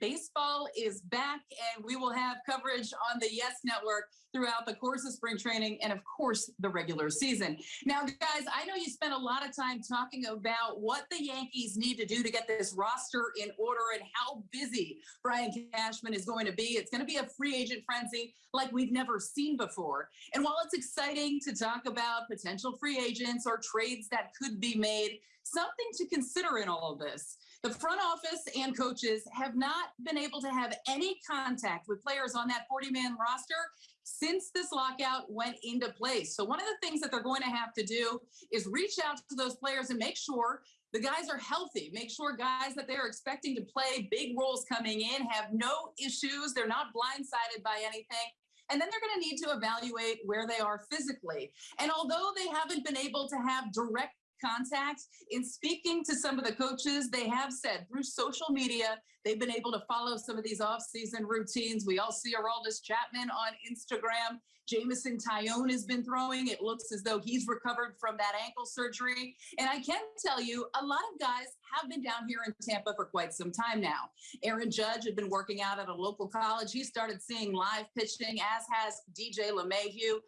baseball is back and we will have coverage on the Yes Network throughout the course of spring training and, of course, the regular season. Now, guys, I know you spent a lot of time talking about what the Yankees need to do to get this roster in order and how busy Brian Cashman is going to be. It's going to be a free agent frenzy like we've never seen before. And while it's exciting to talk about potential free agents or trades that could be made, something to consider in all of this the front office and coaches have not been able to have any contact with players on that 40 man roster since this lockout went into place. So, one of the things that they're going to have to do is reach out to those players and make sure the guys are healthy. Make sure guys that they're expecting to play big roles coming in have no issues. They're not blindsided by anything. And then they're going to need to evaluate where they are physically. And although they haven't been able to have direct contact. In speaking to some of the coaches, they have said through social media, they've been able to follow some of these off-season routines. We all see Aroldis Chapman on Instagram. Jameson Taillon has been throwing. It looks as though he's recovered from that ankle surgery. And I can tell you, a lot of guys have been down here in Tampa for quite some time now. Aaron Judge had been working out at a local college. He started seeing live pitching, as has DJ LeMahieu.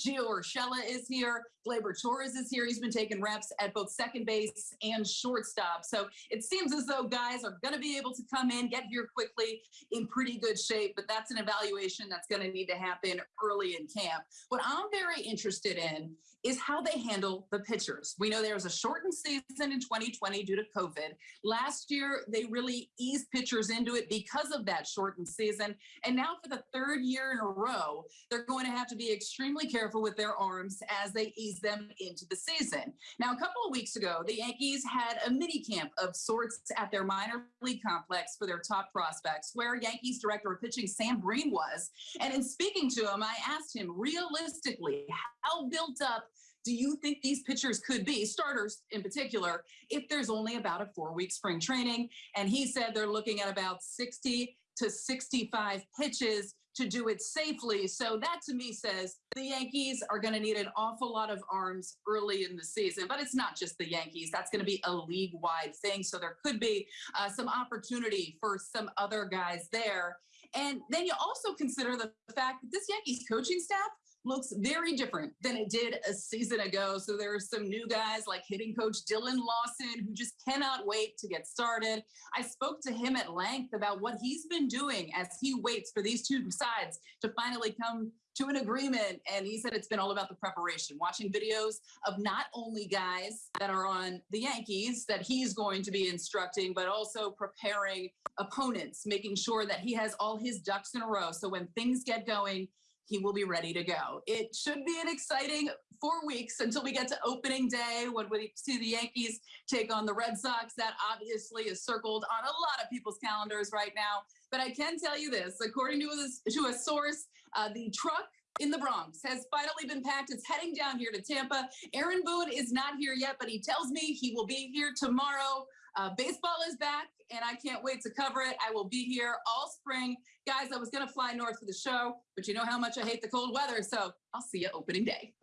Gio Urshela is here. Gleyber Torres is here. He's been taking reps at both second base and shortstop. So it seems as though guys are going to be able to come in, get here quickly in pretty good shape, but that's an evaluation that's going to need to happen early in camp. What I'm very interested in is how they handle the pitchers. We know there was a shortened season in 2020 due to COVID. Last year, they really eased pitchers into it because of that shortened season. And now for the third year in a row, they're going to have to be extremely careful careful with their arms as they ease them into the season. Now, a couple of weeks ago, the Yankees had a mini camp of sorts at their minor league complex for their top prospects, where Yankees director of pitching Sam Briend was. And in speaking to him, I asked him realistically, how built up do you think these pitchers could be, starters in particular, if there's only about a four week spring training? And he said they're looking at about 60 to 65 pitches to do it safely. So that to me says the Yankees are going to need an awful lot of arms early in the season. But it's not just the Yankees. That's going to be a league wide thing. So there could be uh, some opportunity for some other guys there. And then you also consider the fact that this Yankees coaching staff looks very different than it did a season ago. So there are some new guys like hitting coach Dillon Lawson who just cannot wait to get started. I spoke to him at length about what he's been doing as he waits for these two sides to finally come to an agreement. And he said it's been all about the preparation, watching videos of not only guys that are on the Yankees that he's going to be instructing, but also preparing opponents, making sure that he has all his ducks in a row. So when things get going, he will be ready to go. It should be an exciting four weeks until we get to opening day when we see the Yankees take on the Red Sox. That obviously is circled on a lot of people's calendars right now. But I can tell you this according to a, to a source, uh, the truck in the Bronx has finally been packed. It's heading down here to Tampa. Aaron Boone is not here yet, but he tells me he will be here tomorrow. Uh, baseball is back, and I can't wait to cover it. I will be here all spring. Guys, I was going to fly north for the show, but you know how much I hate the cold weather, so I'll see you opening day.